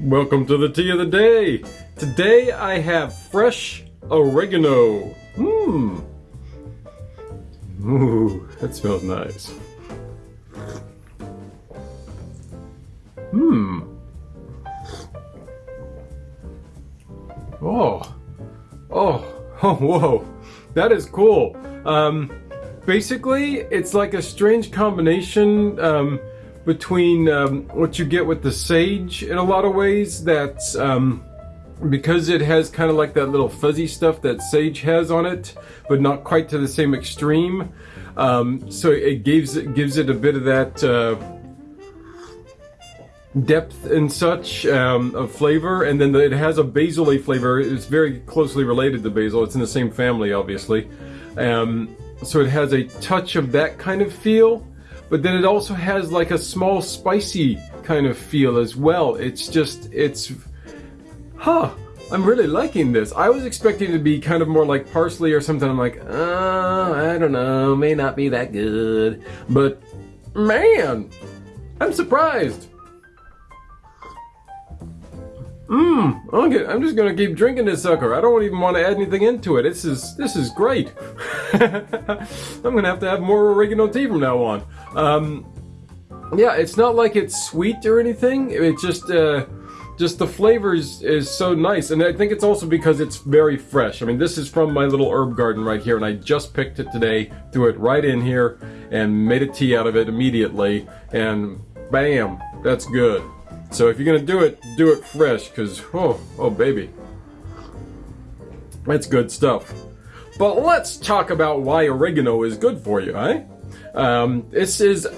Welcome to the tea of the day. Today I have fresh oregano. Mmm. Ooh, that smells nice. Mmm. Oh. Oh. Oh, whoa. That is cool. Um, basically, it's like a strange combination um, between um, what you get with the sage in a lot of ways. That's um, because it has kind of like that little fuzzy stuff that sage has on it, but not quite to the same extreme. Um, so it gives it gives it a bit of that. Uh, depth and such um, of flavor, and then the, it has a basil flavor. It's very closely related to basil. It's in the same family, obviously. Um, so it has a touch of that kind of feel, but then it also has like a small spicy kind of feel as well. It's just, it's, huh. I'm really liking this. I was expecting it to be kind of more like parsley or something. I'm like, uh, I don't know, may not be that good. But man, I'm surprised. Mmm, okay, I'm just gonna keep drinking this sucker. I don't even want to add anything into it. This is this is great. I'm gonna have to have more oregano tea from now on. Um, yeah, it's not like it's sweet or anything. It's just uh, just the flavors is so nice, and I think it's also because it's very fresh. I mean, this is from my little herb garden right here, and I just picked it today, threw it right in here, and made a tea out of it immediately, and bam, that's good. So if you're gonna do it, do it fresh, cause oh, oh baby. That's good stuff. But let's talk about why oregano is good for you, eh? Um, this is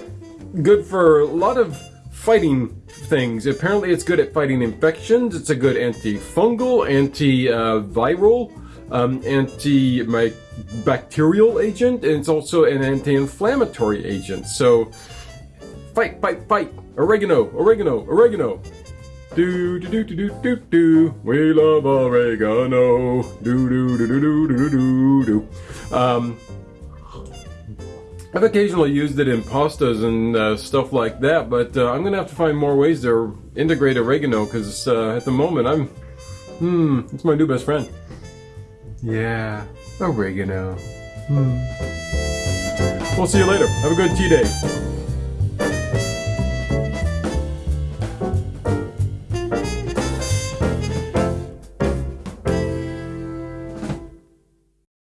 good for a lot of fighting things. Apparently it's good at fighting infections, it's a good antifungal, antiviral, um, antibacterial agent, and it's also an anti-inflammatory agent. So fight, fight, fight! Oregano, oregano, oregano. Do do do do do do do. We love oregano. Do do do do do do do do. Um, I've occasionally used it in pastas and uh, stuff like that, but uh, I'm gonna have to find more ways to integrate oregano because uh, at the moment I'm, hmm, it's my new best friend. Yeah, oregano. Hmm. We'll see you later. Have a good tea day.